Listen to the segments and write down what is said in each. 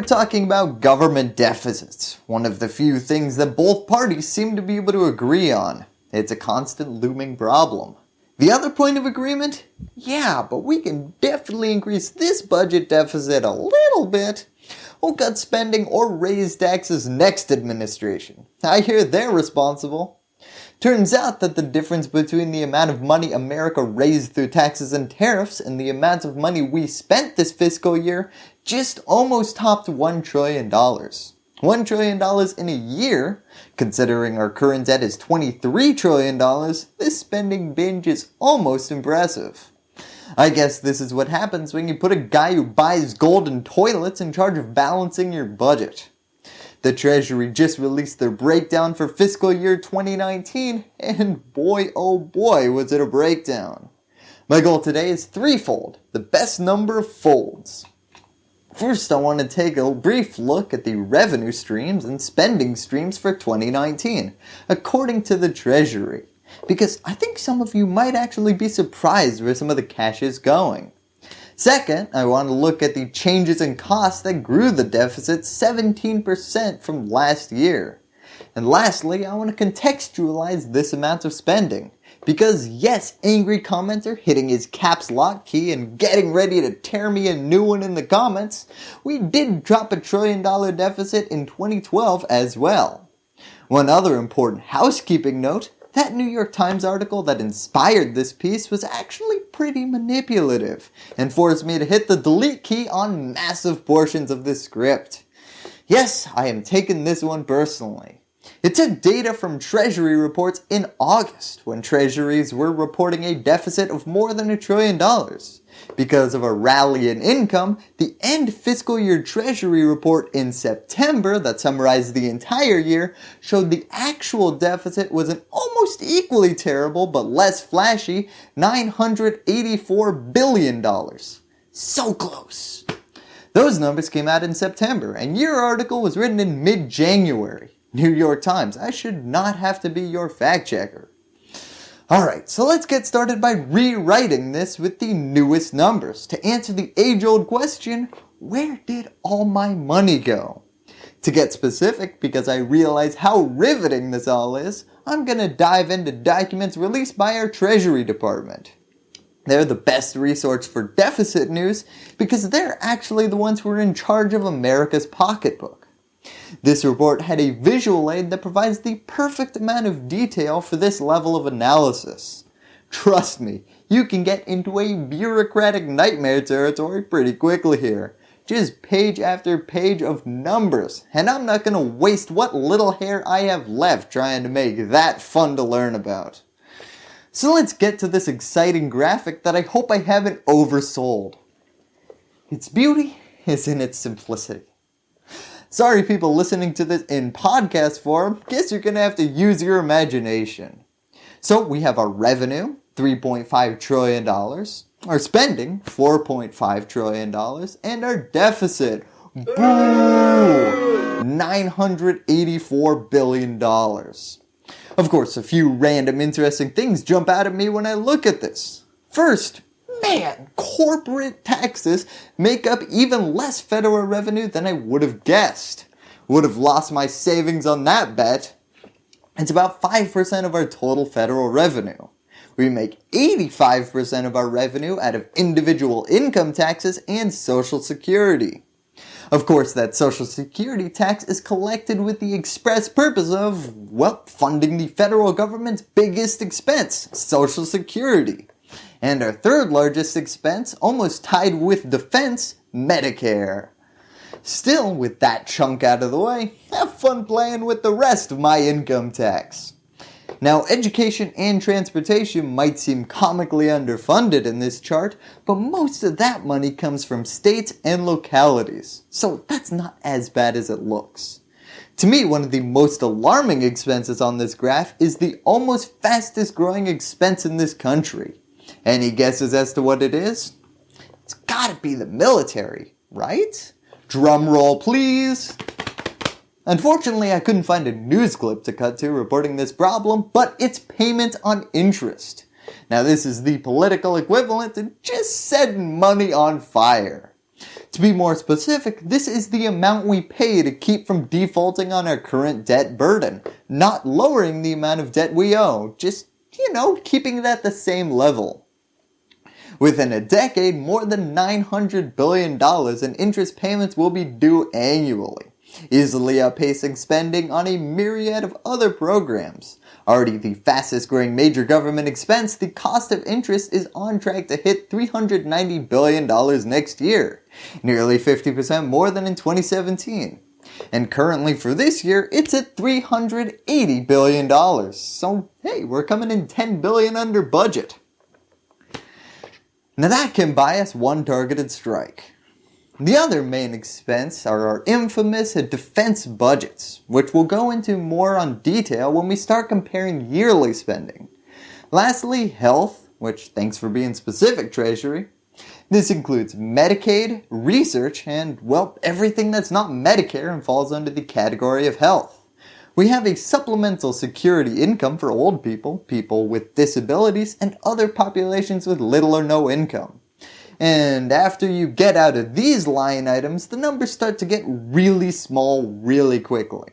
we're talking about government deficits, one of the few things that both parties seem to be able to agree on. It's a constant looming problem. The other point of agreement? Yeah, but we can definitely increase this budget deficit a little bit. We'll cut spending or raise taxes next administration. I hear they're responsible. Turns out that the difference between the amount of money America raised through taxes and tariffs and the amount of money we spent this fiscal year just almost topped $1 trillion. $1 trillion in a year, considering our current debt is $23 trillion, this spending binge is almost impressive. I guess this is what happens when you put a guy who buys golden toilets in charge of balancing your budget. The Treasury just released their breakdown for fiscal year 2019 and boy oh boy was it a breakdown. My goal today is threefold, the best number of folds. First I want to take a brief look at the revenue streams and spending streams for 2019 according to the Treasury because I think some of you might actually be surprised where some of the cash is going. Second, I want to look at the changes in costs that grew the deficit 17% from last year. And lastly, I want to contextualize this amount of spending. Because yes, angry commenter hitting his caps lock key and getting ready to tear me a new one in the comments, we did drop a trillion dollar deficit in 2012 as well. One other important housekeeping note that New York Times article that inspired this piece was actually pretty manipulative and forced me to hit the delete key on massive portions of this script. Yes, I am taking this one personally. It took data from Treasury reports in August when Treasuries were reporting a deficit of more than a trillion dollars. Because of a rally in income, the end fiscal year treasury report in September that summarized the entire year showed the actual deficit was an almost equally terrible but less flashy $984 billion. So close. Those numbers came out in September and your article was written in mid-January. New York Times, I should not have to be your fact checker. Alright, so let's get started by rewriting this with the newest numbers to answer the age old question, where did all my money go? To get specific, because I realize how riveting this all is, I'm going to dive into documents released by our Treasury Department. They're the best resource for deficit news because they're actually the ones who are in charge of America's pocketbook. This report had a visual aid that provides the perfect amount of detail for this level of analysis. Trust me, you can get into a bureaucratic nightmare territory pretty quickly here. Just page after page of numbers, and I'm not going to waste what little hair I have left trying to make that fun to learn about. So let's get to this exciting graphic that I hope I haven't oversold. Its beauty is in its simplicity. Sorry people listening to this in podcast form, guess you're going to have to use your imagination. So we have our revenue, $3.5 trillion, our spending, $4.5 trillion, and our deficit, boo, $984 billion. Of course, a few random interesting things jump out at me when I look at this. First, man, corporate taxes make up even less federal revenue than I would have guessed. Would have lost my savings on that bet. It's about 5% of our total federal revenue. We make 85% of our revenue out of individual income taxes and social security. Of course that social security tax is collected with the express purpose of, well, funding the federal government's biggest expense, social security. And our third largest expense, almost tied with defense, Medicare. Still, with that chunk out of the way, have fun playing with the rest of my income tax. Now education and transportation might seem comically underfunded in this chart, but most of that money comes from states and localities, so that's not as bad as it looks. To me, one of the most alarming expenses on this graph is the almost fastest growing expense in this country, any guesses as to what it is? It's gotta be the military, right? Drum roll please. Unfortunately, I couldn't find a news clip to cut to reporting this problem, but it's payment on interest. Now this is the political equivalent to just setting money on fire. To be more specific, this is the amount we pay to keep from defaulting on our current debt burden, not lowering the amount of debt we owe, just, you know, keeping it at the same level. Within a decade, more than $900 billion in interest payments will be due annually, easily outpacing spending on a myriad of other programs. Already the fastest growing major government expense, the cost of interest is on track to hit $390 billion next year, nearly 50% more than in 2017. And currently for this year, it's at $380 billion. So hey, we're coming in 10 billion under budget. Now that can buy us one targeted strike. The other main expense are our infamous defense budgets, which we'll go into more on detail when we start comparing yearly spending. Lastly, health, which thanks for being specific Treasury. This includes Medicaid, research, and well, everything that's not Medicare and falls under the category of health. We have a supplemental security income for old people, people with disabilities, and other populations with little or no income. And after you get out of these line items, the numbers start to get really small really quickly.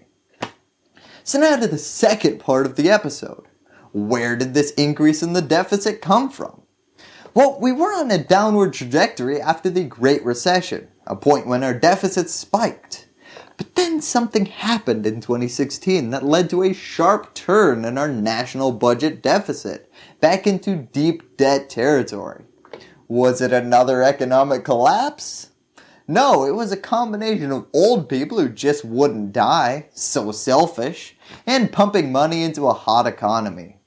So now to the second part of the episode. Where did this increase in the deficit come from? Well, we were on a downward trajectory after the Great Recession, a point when our deficit spiked. Then something happened in 2016 that led to a sharp turn in our national budget deficit, back into deep debt territory. Was it another economic collapse? No, it was a combination of old people who just wouldn't die, so selfish, and pumping money into a hot economy.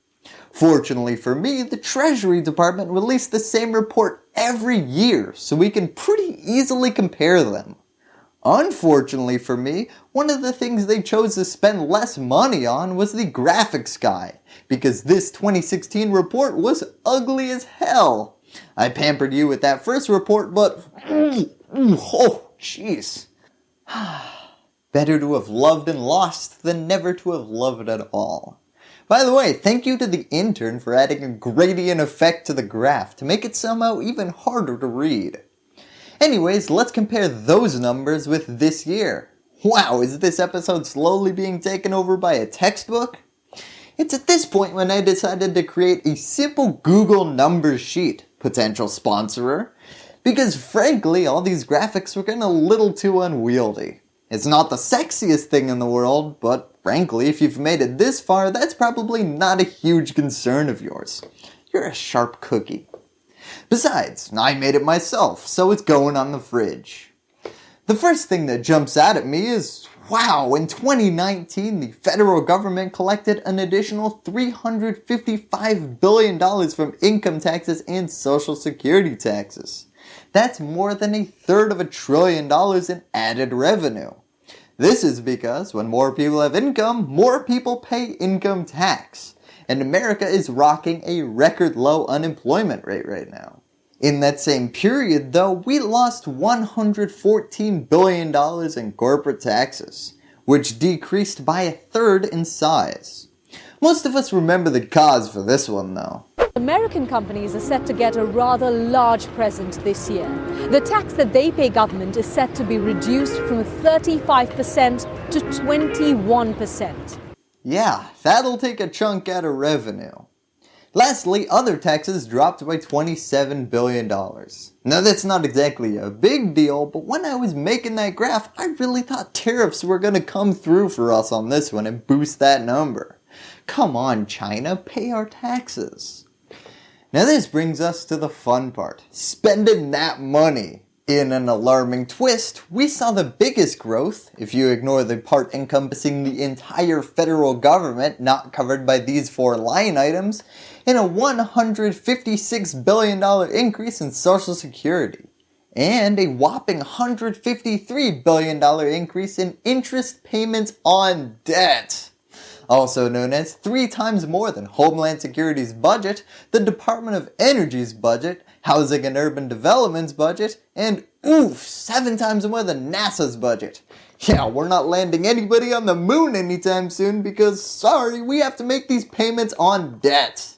Fortunately for me, the Treasury Department released the same report every year, so we can pretty easily compare them. Unfortunately for me, one of the things they chose to spend less money on was the graphics guy, because this 2016 report was ugly as hell. I pampered you with that first report, but mm, oh jeez. Better to have loved and lost than never to have loved at all. By the way, thank you to the intern for adding a gradient effect to the graph to make it somehow even harder to read. Anyways, let's compare those numbers with this year. Wow, is this episode slowly being taken over by a textbook? It's at this point when I decided to create a simple Google numbers sheet potential sponsorer, because frankly all these graphics were getting a little too unwieldy. It's not the sexiest thing in the world, but frankly if you've made it this far that's probably not a huge concern of yours. You're a sharp cookie. Besides, I made it myself, so it's going on the fridge. The first thing that jumps out at me is Wow, in 2019 the federal government collected an additional $355 billion from income taxes and social security taxes. That's more than a third of a trillion dollars in added revenue. This is because when more people have income, more people pay income tax. And America is rocking a record low unemployment rate right now. In that same period though, we lost $114 billion in corporate taxes, which decreased by a third in size. Most of us remember the cause for this one though. American companies are set to get a rather large present this year. The tax that they pay government is set to be reduced from 35% to 21%. Yeah, that'll take a chunk out of revenue. Lastly, other taxes dropped by $27 billion. Now that's not exactly a big deal, but when I was making that graph, I really thought tariffs were going to come through for us on this one and boost that number. Come on China, pay our taxes. Now this brings us to the fun part, spending that money. In an alarming twist, we saw the biggest growth, if you ignore the part encompassing the entire federal government not covered by these four line items, in a $156 billion increase in Social Security and a whopping $153 billion increase in interest payments on debt. Also known as three times more than Homeland Security's budget, the Department of Energy's budget, Housing and Urban Development's budget, and oof, seven times more than NASA's budget. Yeah, we're not landing anybody on the moon anytime soon because sorry, we have to make these payments on debt.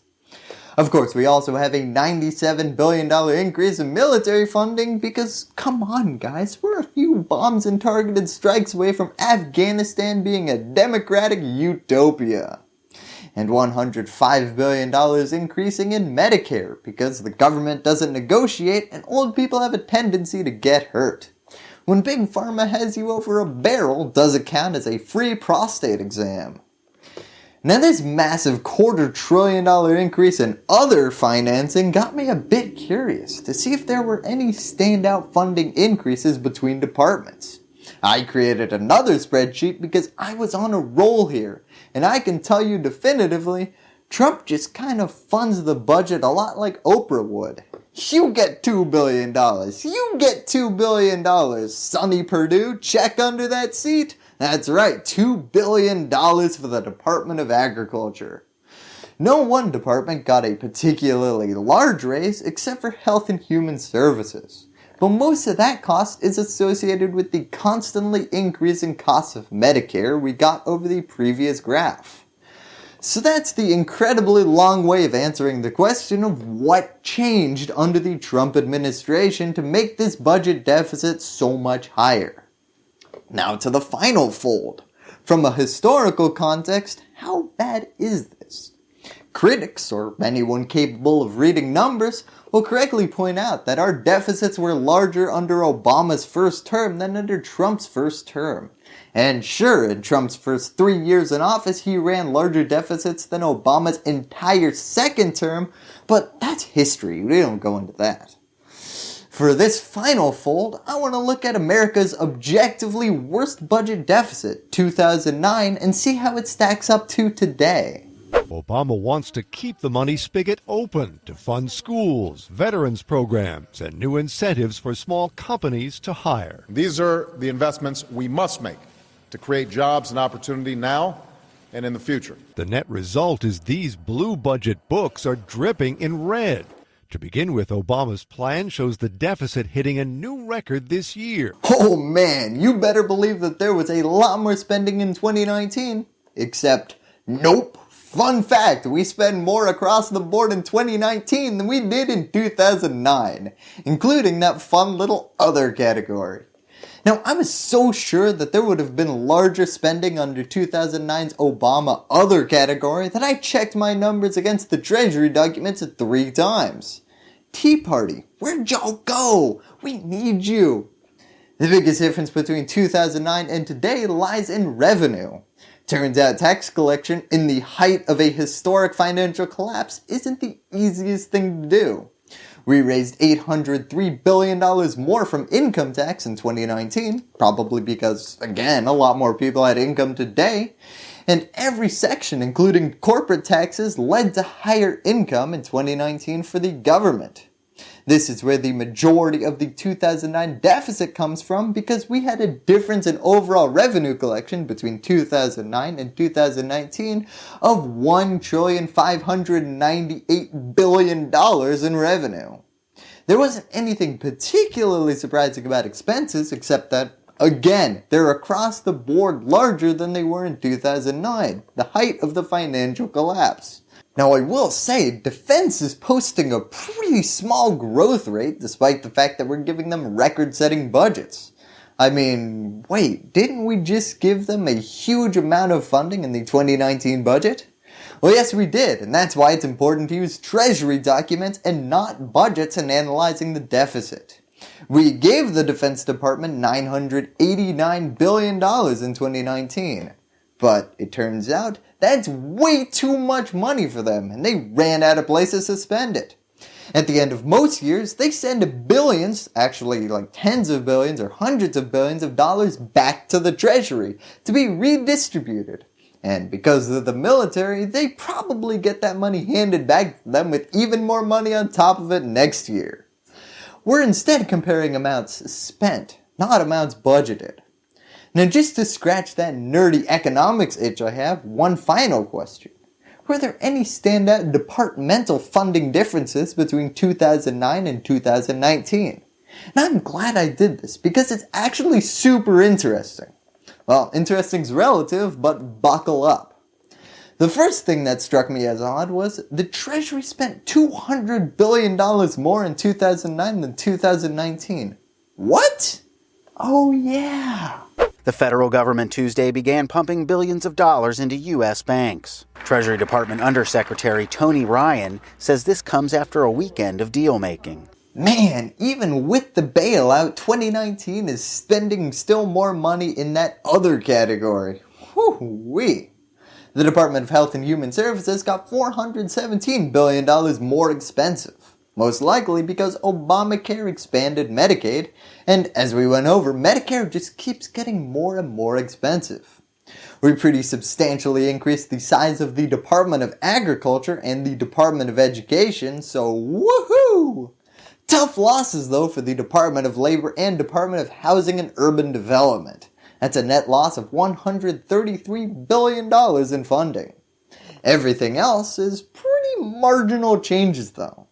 Of course, we also have a $97 billion increase in military funding because, come on guys, we're a few bombs and targeted strikes away from Afghanistan being a democratic utopia. And $105 billion increasing in Medicare because the government doesn't negotiate and old people have a tendency to get hurt. When Big Pharma has you over a barrel, does it count as a free prostate exam? Now this massive quarter trillion dollar increase in other financing got me a bit curious to see if there were any standout funding increases between departments. I created another spreadsheet because I was on a roll here and I can tell you definitively Trump just kind of funds the budget a lot like Oprah would. You get $2 billion. You get $2 billion. Sonny Perdue, check under that seat. That's right, $2 billion for the Department of Agriculture. No one department got a particularly large raise except for Health and Human Services. But most of that cost is associated with the constantly increasing costs of Medicare we got over the previous graph. So that's the incredibly long way of answering the question of what changed under the Trump administration to make this budget deficit so much higher. Now to the final fold. From a historical context, how bad is this? Critics, or anyone capable of reading numbers, will correctly point out that our deficits were larger under Obama's first term than under Trump's first term. And sure, in Trump's first three years in office, he ran larger deficits than Obama's entire second term, but that's history, we don't go into that. For this final fold, I want to look at America's objectively worst budget deficit, 2009, and see how it stacks up to today. Obama wants to keep the money spigot open to fund schools, veterans programs, and new incentives for small companies to hire. These are the investments we must make to create jobs and opportunity now and in the future. The net result is these blue budget books are dripping in red. To begin with, Obama's plan shows the deficit hitting a new record this year. Oh man, you better believe that there was a lot more spending in 2019. Except, nope. Fun fact, we spend more across the board in 2019 than we did in 2009, including that fun little other category. Now I was so sure that there would have been larger spending under 2009's Obama other category that I checked my numbers against the treasury documents three times. Tea Party, where'd y'all go? We need you. The biggest difference between 2009 and today lies in revenue. Turns out tax collection in the height of a historic financial collapse isn't the easiest thing to do. We raised $803 billion more from income tax in 2019, probably because, again, a lot more people had income today, and every section including corporate taxes led to higher income in 2019 for the government. This is where the majority of the 2009 deficit comes from because we had a difference in overall revenue collection between 2009 and 2019 of $1,598 billion in revenue. There wasn't anything particularly surprising about expenses except that Again, they're across the board larger than they were in 2009, the height of the financial collapse. Now I will say, defense is posting a pretty small growth rate despite the fact that we're giving them record setting budgets. I mean, wait, didn't we just give them a huge amount of funding in the 2019 budget? Well yes we did, and that's why it's important to use treasury documents and not budgets in analyzing the deficit. We gave the Defense Department $989 billion in 2019. But it turns out that's way too much money for them and they ran out of places to spend it. At the end of most years, they send billions, actually like tens of billions or hundreds of billions of dollars back to the treasury to be redistributed. And because of the military, they probably get that money handed back to them with even more money on top of it next year. We're instead comparing amounts spent, not amounts budgeted. Now just to scratch that nerdy economics itch I have, one final question. Were there any standout departmental funding differences between 2009 and 2019? And I'm glad I did this because it's actually super interesting. Well, interesting's relative, but buckle up. The first thing that struck me as odd was the Treasury spent $200 billion more in 2009 than 2019. What? Oh yeah. The federal government Tuesday began pumping billions of dollars into U.S. banks. Treasury Department Undersecretary Tony Ryan says this comes after a weekend of deal making. Man, even with the bailout, 2019 is spending still more money in that other category. Whew-wee. The Department of Health and Human Services got $417 billion more expensive. Most likely because Obamacare expanded Medicaid, and as we went over, Medicare just keeps getting more and more expensive. We pretty substantially increased the size of the Department of Agriculture and the Department of Education, so woohoo! Tough losses though for the Department of Labor and Department of Housing and Urban Development. That's a net loss of $133 billion in funding. Everything else is pretty marginal changes though.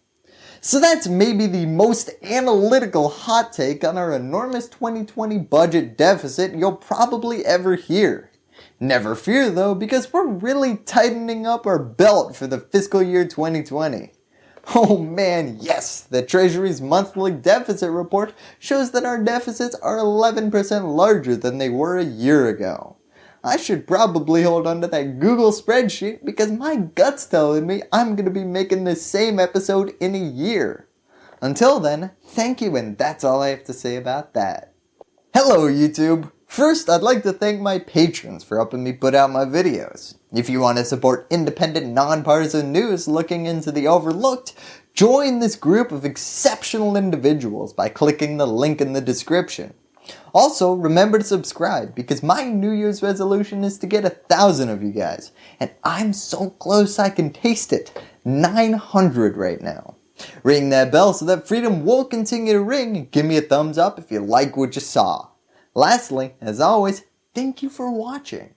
So that's maybe the most analytical hot take on our enormous 2020 budget deficit you'll probably ever hear. Never fear though because we're really tightening up our belt for the fiscal year 2020. Oh man, yes, the Treasury's monthly deficit report shows that our deficits are 11% larger than they were a year ago. I should probably hold on to that Google spreadsheet because my gut's telling me I'm going to be making this same episode in a year. Until then, thank you and that's all I have to say about that. Hello YouTube! First, I'd like to thank my patrons for helping me put out my videos. If you want to support independent, nonpartisan news looking into the overlooked, join this group of exceptional individuals by clicking the link in the description. Also, remember to subscribe because my New Year's resolution is to get a thousand of you guys, and I'm so close I can taste it, 900 right now. Ring that bell so that freedom will continue to ring and give me a thumbs up if you like what you saw. Lastly, as always, thank you for watching.